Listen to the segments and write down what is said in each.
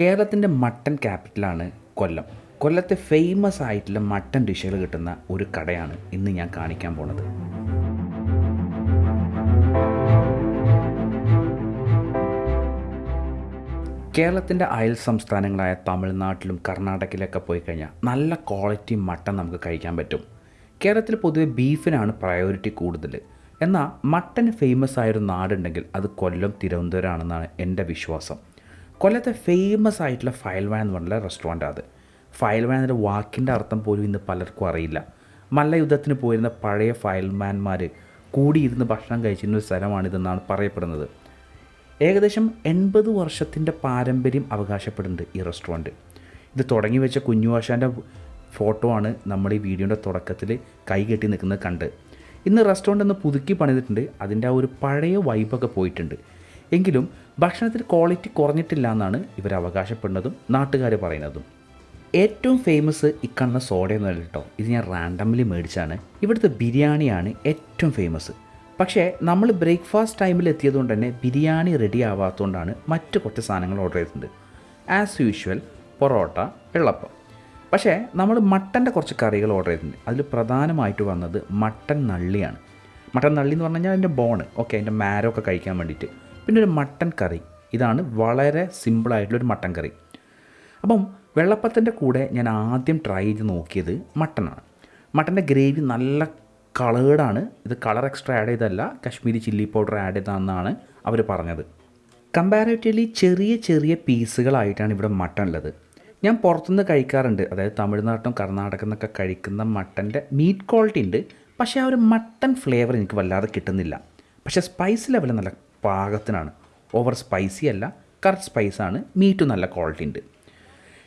കേരളത്തിന്റെ മട്ടൻ ക്യാപിറ്റലാണ് കൊല്ലം. കൊല്ലത്തെ ഫേമസ് ആയിട്ടുള്ള മട്ടൻ ഡിഷുകൾ കിട്ടുന്ന ഒരു കടയാണ് ഇന്ന് ഞാൻ കാണിക്കാൻ പോണത്. കേരളത്തിന്റെ അയൽ സംസ്ഥാനങ്ങളായ തമിഴ്നാട്ടിലും കർണാടകയിലൊക്കെ പോയി കഴിഞ്ഞാൽ നല്ല ക്വാളിറ്റി മട്ടൺ നമുക്ക് കഴിക്കാൻ പറ്റും. കേരളത്തിൽ പൊതുവെ ബീഫിനാണ് പ്രയോറിറ്റി കൂടുതൽ. എന്നാൽ മട്ടൻ ഫേമസ് ആയൊരു നാടുണ്ടെങ്കിൽ അത് കൊല്ലം തിരുവനന്തപുരം ആണെന്നാണ് എന്റെ വിശ്വാസം. കൊല്ലത്തെ ഫേമസ് ആയിട്ടുള്ള ഫയൽ വാൻ എന്ന് പറഞ്ഞ റെസ്റ്റോറന്റ് അത്. ഫയൽ എന്ന വാക്കിന്റെ അർത്ഥം പോലും ഇന്ന് പലർക്കും അറിയില്ല. മല്ലയുദ്ധത്തിന് പോയിരുന്ന പഴയ ഫയൽമാൻമാർ കൂടിയിരുന്ന് ഭക്ഷണം കഴിച്ചിരുന്ന ഒരു സ്ഥലമാണിതെന്നാണ് പറയപ്പെടുന്നത്. ഏകദേശം എൺപത് വർഷത്തിന്റെ പാരമ്പര്യം അവകാശപ്പെടുന്നുണ്ട് ഈ റെസ്റ്റോറന്റ് ഇത് തുടങ്ങി വെച്ച കുഞ്ഞുവാശാന്റെ ഫോട്ടോ ആണ് നമ്മൾ ഈ വീഡിയോന്റെ തുടക്കത്തിൽ കൈകെട്ടി നിൽക്കുന്നത് കണ്ട്. ഇന്ന് റെസ്റ്റോറന്റ് ഒന്ന് പുതുക്കി പണിതിട്ടുണ്ട്. അതിന്റെ ആ ഒരു പഴയ വൈബൊക്കെ പോയിട്ടുണ്ട്. എങ്കിലും ഭക്ഷണത്തിൽ ക്വാളിറ്റി കുറഞ്ഞിട്ടില്ല എന്നാണ് ഇവർ അവകാശപ്പെടുന്നതും നാട്ടുകാർ പറയുന്നതും. ഏറ്റവും ഫേമസ് ഇക്കണ്ണ എന്ന് കേട്ടോ. ഇത് ഞാൻ റാൻഡംലി മേടിച്ചാണ് ഇവിടുത്തെ ബിരിയാണിയാണ് ഏറ്റവും ഫേമസ് പക്ഷേ നമ്മൾ ബ്രേക്ക്ഫാസ്റ്റ് ടൈമിൽ എത്തിയതുകൊണ്ട് തന്നെ ബിരിയാണി റെഡി ആവാത്തതുകൊണ്ടാണ് മറ്റ് കുറച്ച് സാധനങ്ങൾ ഓർഡർ ചെയ്തിട്ടുണ്ട്. As usual parotta vellappam. പക്ഷേ നമ്മൾ മട്ടന്റെ കുറച്ച് കറികൾ ഓർഡർ ചെയ്തിട്ടുണ്ട്. അതിൽ പ്രധാനമായിട്ട് വന്നത് മട്ടൻ നള്ളിയാണ്. മട്ടൻ നള്ളി എന്ന് പറഞ്ഞു കഴിഞ്ഞാൽ അതിന്റെ ബോണ് ഓക്കെ അതിന്റെ മാരോ ഒക്കെ കഴിക്കാൻ വേണ്ടിയിട്ട്. പിന്നെ ഒരു മട്ടൻ കറി. ഇതാണ് വളരെ സിമ്പിളായിട്ടുള്ളൊരു മട്ടൻ കറി. അപ്പം വെള്ളപ്പത്തിന്റെ കൂടെ ഞാൻ ആദ്യം ട്രൈ ചെയ്ത് നോക്കിയത് മട്ടനാണ്. മട്ടന്റെ ഗ്രേവി നല്ല കളേർഡാണ് ഇത് കളർ എക്സ്ട്രാ ആഡ് ചെയ്തല്ല കശ്മീരി ചില്ലി പൗഡർ ആഡ് ചെയ്തതെന്നാണ് അവർ പറഞ്ഞത്. കമ്പാരേറ്റീവ്ലി ചെറിയ ചെറിയ പീസുകളായിട്ടാണ് ഇവിടെ മട്ടൺ ഉള്ളത് ഞാൻ പുറത്തുനിന്ന് കഴിക്കാറുണ്ട്. അതായത് തമിഴ്നാട്ടും കർണാടകം എന്നൊക്കെ കഴിക്കുന്ന മട്ടന്റെ മീറ്റ് ക്വാളിറ്റി ഉണ്ട്. പക്ഷേ ആ ഒരു മട്ടൺ ഫ്ലേവർ എനിക്ക് വല്ലാതെ കിട്ടുന്നില്ല. പക്ഷേ സ്പൈസ് ലെവൽ നല്ല പാകത്തിനാണ്. ഓവർ സ്പൈസി അല്ല കറക്റ്റ് സ്പൈസാണ് മീറ്റ് നല്ല ക്വാളിറ്റി ഉണ്ട്.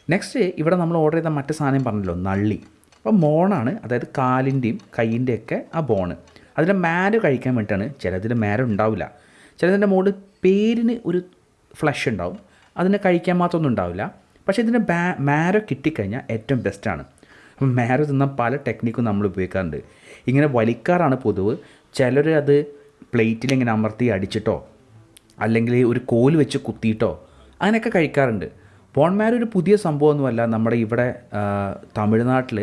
നെക്സ്റ്റ് ഇവിടെ നമ്മൾ ഓർഡർ ചെയ്ത മറ്റു സാധനം പറഞ്ഞല്ലോ നള്ളി. അപ്പോൾ മോണാണ് അതായത് കാലിന്റെയും കൈയിന്റെയൊക്കെ ആ ബോണ് അതിന്റെ മാര കഴിക്കാൻ വേണ്ടിയിട്ടാണ് ചിലതിൽ മാര ഉണ്ടാവില്ല. ചിലതിന്റെ മുകളിൽ പേരിന് ഒരു ഫ്ലഷ് ഉണ്ടാവും. അതിനെ കഴിക്കാൻ മാത്രമൊന്നും ഉണ്ടാവില്ല. പക്ഷേ ഇതിന്റെ ബാ മാരോ കിട്ടിക്കഴിഞ്ഞാൽ ഏറ്റവും ബെസ്റ്റാണ് അപ്പം മാരോ തിന്ന പല ടെക്നിക്കും നമ്മൾ ഉപയോഗിക്കാറുണ്ട്. ഇങ്ങനെ വലിക്കാറാണ് പൊതുവ്. ചിലർ അത് പ്ലേറ്റിൽ ഇങ്ങനെ അമർത്തി അടിച്ചിട്ടോ അല്ലെങ്കിൽ ഒരു കോൽ വെച്ച് കുത്തിയിട്ടോ അങ്ങനെയൊക്കെ കഴിക്കാറുണ്ട്. പോൺമാർ ഒരു പുതിയ സംഭവമൊന്നുമല്ല നമ്മുടെ ഇവിടെ തമിഴ്നാട്ടിൽ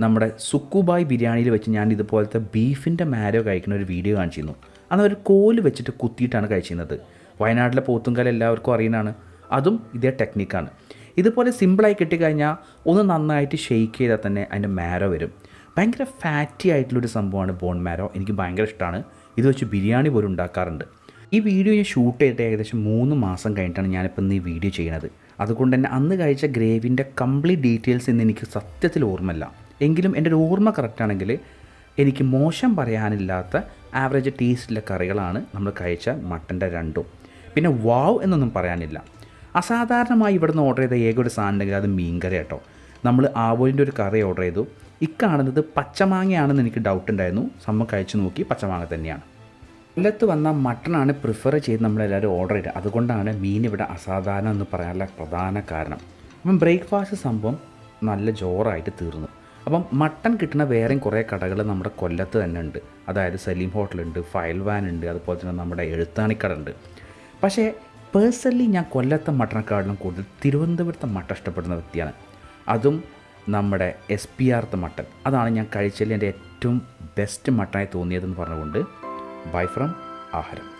നമ്മുടെ സുക്കുബായ് ബിരിയാണിയിൽ വെച്ച് ഞാൻ ഇതുപോലത്തെ ബീഫിന്റെ മാരോ കഴിക്കുന്ന ഒരു വീഡിയോ കാണിച്ചിരുന്നു. അന്ന് ഒരു കോൽ വെച്ചിട്ട് കുത്തിയിട്ടാണ് കഴിച്ചിരുന്നത്. വയനാട്ടിലെ പോത്തുങ്കൽ എല്ലാവർക്കും അറിയുന്നതാണ്. അതും ഇതേ ടെക്നിക്കാണ്. ഇതുപോലെ സിമ്പിളായി കിട്ടിക്കഴിഞ്ഞാൽ ഒന്ന് നന്നായിട്ട് ഷെയ്ക്ക് ചെയ്താൽ തന്നെ അതിന്റെ മാരോ വരും. ഭയങ്കര ഫാറ്റി ആയിട്ടുള്ളൊരു സംഭവമാണ് ബോൺ മാരോ. എനിക്ക് ഭയങ്കര ഇഷ്ടമാണ്. ഇത് വെച്ച് ബിരിയാണി പോലും ഉണ്ടാക്കാറുണ്ട്. ഈ വീഡിയോ ഞാൻ ഷൂട്ട് ചെയ്തിട്ട് ഏകദേശം മൂന്ന് മാസം കഴിഞ്ഞിട്ടാണ് ഞാനിപ്പോൾ ഇന്ന് ഈ വീഡിയോ ചെയ്യുന്നത് അതുകൊണ്ട് തന്നെ അന്ന് കഴിച്ച ഗ്രേവിന്റെ കംപ്ലീറ്റ് ഡീറ്റെയിൽസ് ഇന്ന് എനിക്ക് സത്യത്തിൽ ഓർമ്മയില്ല. എങ്കിലും എന്റെ ഒരു ഓർമ്മ കറക്റ്റാണെങ്കിൽ എനിക്ക് മോശം പറയാനില്ലാത്ത ആവറേജ് ടേസ്റ്റിലെ കറികളാണ് നമ്മൾ കഴിച്ച മട്ടന്റെ രണ്ടും. പിന്നെ വാവ് എന്നൊന്നും പറയാനില്ല. അസാധാരണമായി ഇവിടുന്ന് ഓർഡർ ചെയ്ത ഏക ഒരു സാധനം അത് മീൻകറി കേട്ടോ. നമ്മൾ ആവോലിന്റെ ഒരു കറി ഓർഡർ ചെയ്തു. ഇക്കാണുന്നത് പച്ചമാങ്ങയാണെന്ന് എനിക്ക് ഡൗട്ട് ഉണ്ടായിരുന്നു. സമ്മ കഴിച്ചു നോക്കി പച്ചമാങ്ങ തന്നെയാണ്. കൊല്ലത്ത് വന്ന മട്ടണാണ് പ്രിഫർ ചെയ്ത് നമ്മളെല്ലാവരും ഓർഡർ ചെയ്തത്. അതുകൊണ്ടാണ് മീൻ ഇവിടെ അസാധാരണം എന്ന് പറയാനുള്ള പ്രധാന കാരണം. അപ്പം ബ്രേക്ക്ഫാസ്റ്റ് സംഭവം നല്ല ജോറായിട്ട് തീർന്നു. അപ്പം മട്ടൺ കിട്ടുന്ന വേറെയും കുറേ കടകൾ നമ്മുടെ കൊല്ലത്ത് തന്നെ ഉണ്ട്. അതായത് സലീം ഹോട്ടലുണ്ട് ഫയൽ വാൻ ഉണ്ട് അതുപോലെ തന്നെ നമ്മുടെ എഴുത്താണിക്കട ഉണ്ട്. പക്ഷേ പേഴ്സണലി ഞാൻ കൊല്ലത്തെ മട്ടണക്കാടിലും കൂടുതൽ തിരുവനന്തപുരത്തെ മട്ടൺ ഇഷ്ടപ്പെടുന്ന വ്യക്തിയാണ്. അതും നമ്മുടെ എസ് പി ആർത്ത് മട്ടൺ. അതാണ് ഞാൻ കഴിച്ചതിൽ എന്റെ ഏറ്റവും ബെസ്റ്റ് മട്ടണായി തോന്നിയതെന്ന് പറഞ്ഞുകൊണ്ട് ബൈ ഫ്രം ആഹാരം.